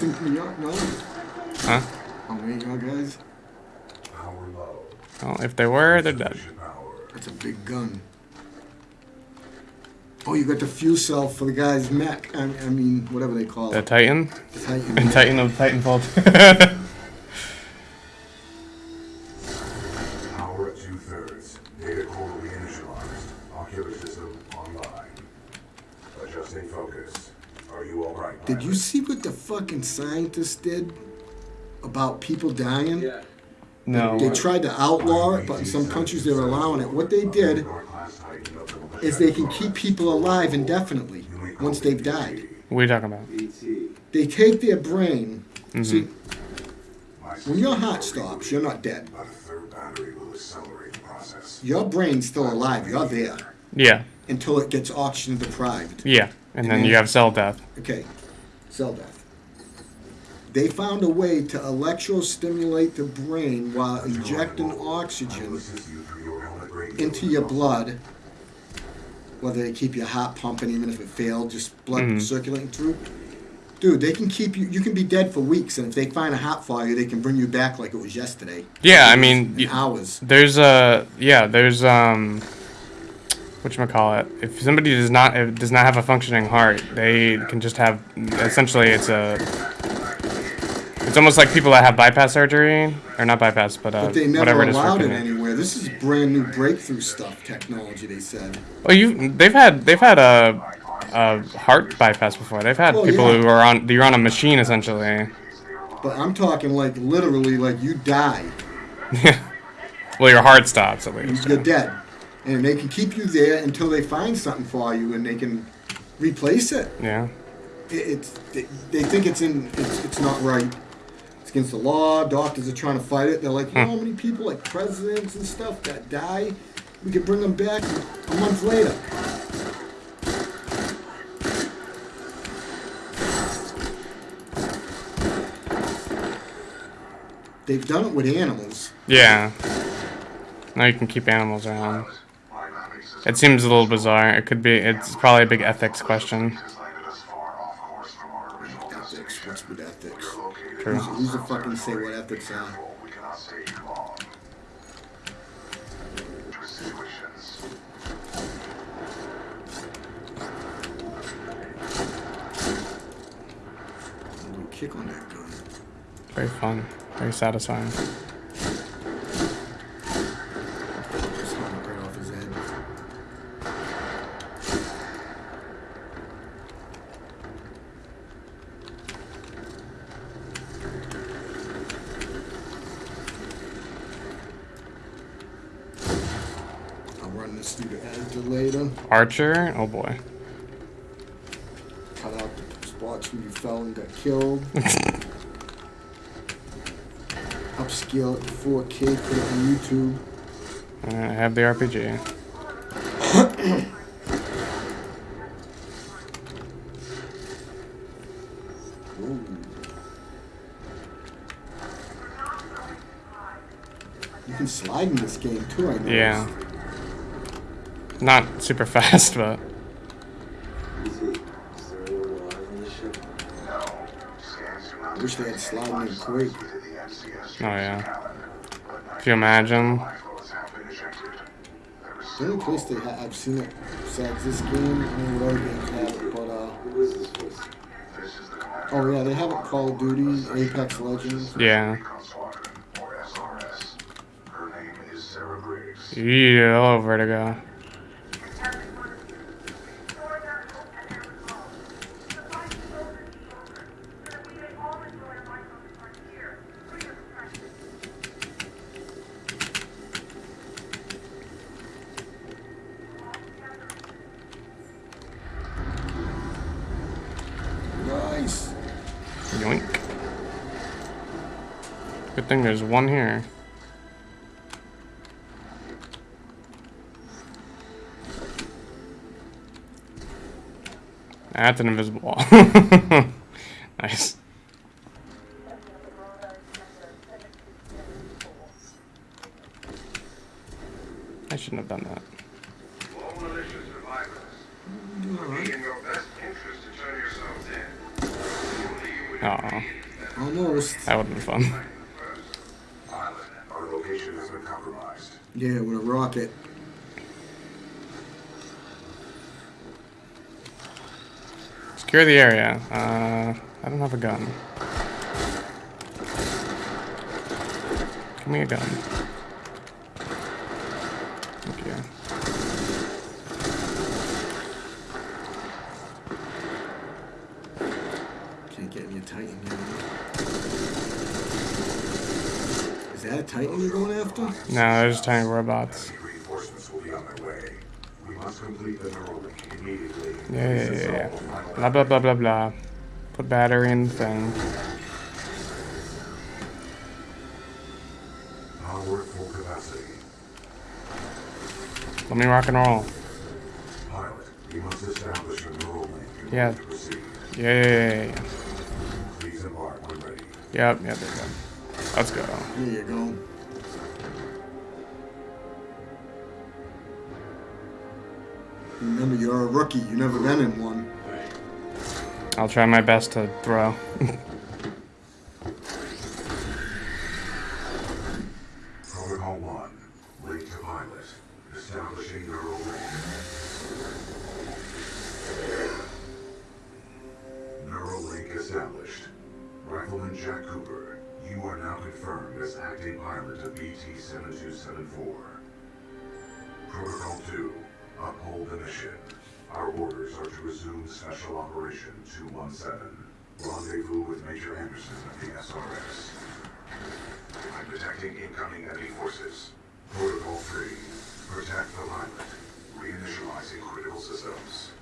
something coming up? No? Huh? Oh, wait, you guys? Power low. Well, if they were, they're dead. That's a big gun. Oh, you got the fuel cell for the guy's mech. I, I mean, whatever they call The it. Titan? Titan. The Titan of Titanfall. Power at two thirds. Data core reinitialized. Ocular system online. Adjusting focus. Are you alright? Did you see what the fucking scientists did about people dying? Yeah. no. They tried to outlaw it, but in some countries they're allowing it. What they did is they can keep people alive indefinitely once they've died. What are you talking about? They take their brain. Mm-hmm. See, when your heart stops, you're not dead. About a third battery will accelerate the process. Your brain's still alive. You're there Yeah. until it gets oxygen deprived. Yeah. And then you have cell death. Okay, cell death. They found a way to electrostimulate the brain while injecting oxygen Assist you through your helmet radio. into your blood. Whether they keep your heart pumping, even if it failed, just blood Mhm. circulating through. Dude, they can keep you. You can be dead for weeks, and if they find a heart failure, they can bring you back like it was yesterday. Yeah, I mean, y- hours. there's a yeah, there's um, what you call it? If somebody does not if does not have a functioning heart, they can just have essentially it's a. It's almost like people that have bypass surgery, or not bypass, but, uh, But they never whatever it is for allowed it kidney. anywhere. This is brand new breakthrough stuff, technology. They said. Oh, you they've had they've had a, a heart bypass before. They've had people yeah. who are on you're on a machine essentially. But I'm talking like literally, like you die, Yeah. well, your heart stops at least. you're dead, and they can keep you there until they find something for you, and they can replace it. Yeah. it, it's they, they think it's in it's, it's not right. It's against the law. Doctors are trying to fight it. They're like, you know how many people like presidents and stuff that die? We could bring them back a month later. They've done it with animals. Yeah. Now you can keep animals around. It seems a little bizarre. It could be. It's probably a big ethics question. Ethics. What's with ethics? True. Who's, who's the fucking say what ethics are? We cannot stay too long. Situations. I'm gonna kick on that gun. Very fun. Very satisfying. Just hung it right off his head. I'll run this through the editor later. Archer. Oh boy. Cut out the spots where you fell and got killed. Upscale it to 4K, put it on YouTube. Uh, I have the RPG. You can slide in this game too, I know. Yeah. Not super fast, but BT. Is there anyone alive on this ship? No. Scans do not I wish they had sliding in Quake. to the MCS oh yeah. cabin. If you imagine. lifeboats have been ejected. There is The only place they ha- I've seen it besides this game, I mean, what other games have it, but uh, Who is this place? This is the commander oh yeah, they have it Call of Duty, Apex Legends. Yeah. Recon Squadron, or SRS. Her name is Sarah Briggs. Yeah. Hello, Vertigo. Nice. Yoink. Good thing there's one here. That's an invisible wall. nice. I shouldn't have done that. All militia survivors. It would be in your best interest to turn yourselves in. Only you would Oh, Almost. that would have been fun. Our location has been compromised. Yeah, with a rocket. Secure the area. Uh, I don't have a gun. Give me a gun. Thank you. Can't get any Titan. Is that a Titan you're going after? No, they're just tiny robots. Heavy reinforcements will be on their way. We must complete the neural immediately. Yeah, yeah, yeah, yeah. Blah blah blah blah blah. Put battery in the thing. Power at full capacity. Let me rock and roll. Pilot, we must establish a neural Yeah. order. Yeah, yeah, yeah, yeah. Please embark when ready. Yep, yep, yep, yep. Let's go. There you go. Remember, you're a rookie. You've never been in one. I'll try my best to throw. Protocol 1. Link to pilot. Establishing neural link. Neural link established. Rifleman Jack Cooper, you are now confirmed as acting pilot of BT-7274. Protocol 2. Uphold the mission. Our orders are to resume Special Operation 217. Rendezvous with Major Anderson of the SRS. I'm detecting incoming enemy forces. Protocol 3. Protect the pilot. Reinitializing critical systems.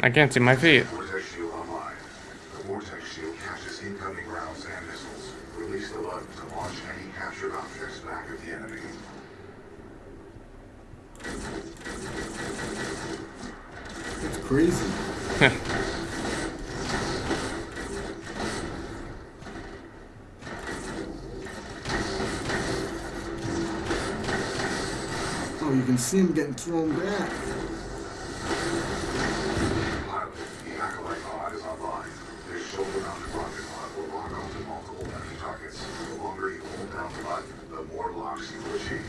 I can't see my feet. Shield incoming rounds and missiles. Release the button to launch any captured objects back at the enemy. It's crazy. oh, you can see him getting thrown back. Pilot, the Acolyte pod is online. This shoulder-mounted rocket pod will lock onto multiple enemy targets. The longer you hold down the more locks you achieve.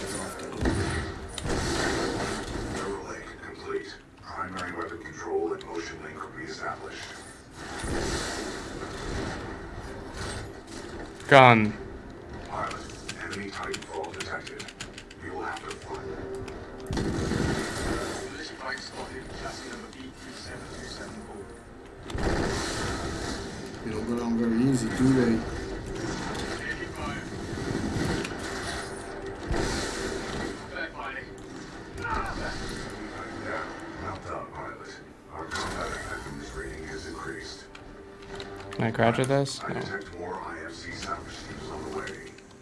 It's off the Neural link complete. Primary weapon control and motion link reestablished. Gun. Pilot, enemy Titanfall detected. We will have to fight. Mission flight spotted, chassis number BT-7274. They don't go down very easy, do they? Taking fire. Back fighting. Yeah, well done, pilot. Our combat effectiveness rating has increased. Can I crouch at this? I No. detect more IMC salvage teams on the way.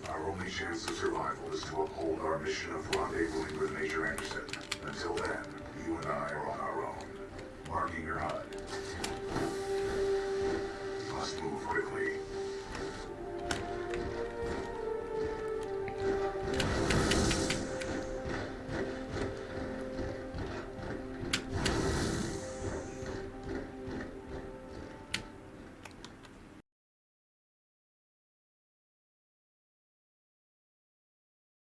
Our only chance of survival is to uphold our mission of rendezvousing with Major Anderson. Until then, you and I are on our own. Marking your HUD. Must move quickly.